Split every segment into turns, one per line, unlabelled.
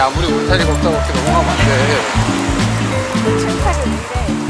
아무리 울타리 걷다 그렇게 넘어가면 안 돼.
침착이 문제.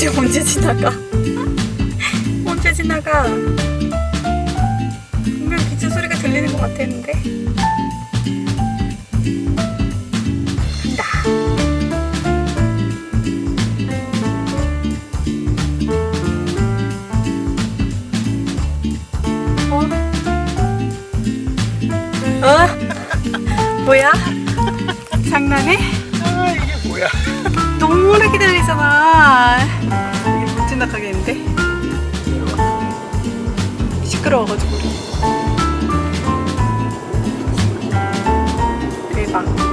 지금 언제 지나가? 언제 지나가? 분명 기차 소리가 들리는 것 같았는데. 간다. 어? 어? 뭐야? 장난해?
아 이게 뭐야?
오래 기다리잖아. 이게 멋진다 가게인데? 시끄러워가지고. 대박.